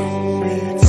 so.